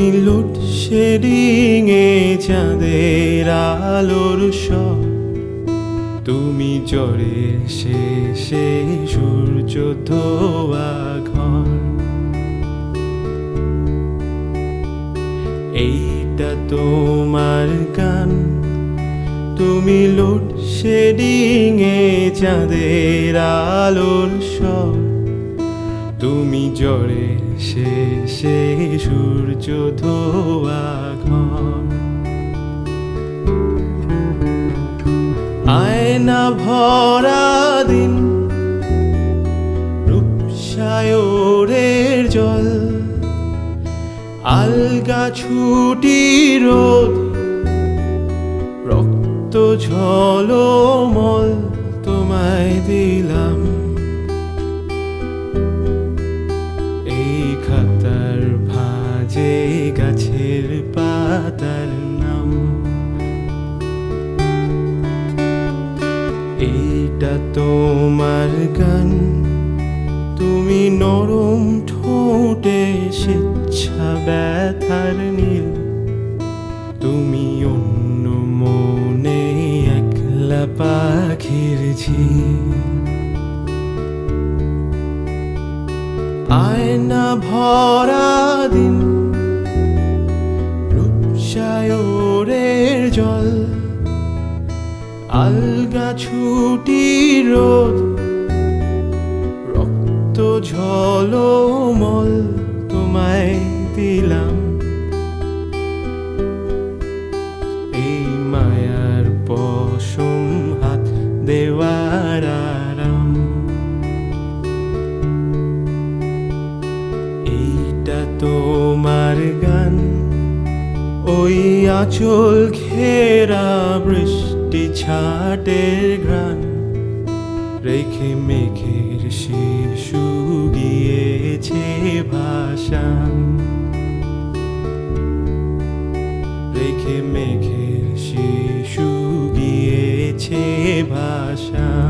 লোডশেডিংয়ে চাঁদের আলোর সব। তুমি জ্বরে শেষে সূর্য ধোয়া ঘর। এইটা তোমার গান। তুমি লোডশেডিংয়ে চাঁদের আলোর সব। তুমি জ্বরে শেষে ধোয়া ঘর আয়না ভরা দিন রূপসায়রের জল। আলগা ছুটি রোদ রক্ত ঝলমল গাছের পাতার নাম। এইটা তোমার গান, তুমি নরম ঠোঁটে স্বেচ্ছা ব্যথার নীল। তুমি অন্য মনে একলা পাখির ঝিল। আয়না ভরা দিন জল। আলগা ছুটি রোদ, রক্ত ঝলমল তোমায় দিলাম। এই মায়ার পশম হাত দেওয়ার আরাম। এইটা তোমার গান ওই আচল ঘেরা বৃষ্টি ছাটের ঘ্রাণ, রেখে মেঘের শিশু গিয়েছে ভাষান রেখে মেঘের শিশু গিয়েছে ভাষা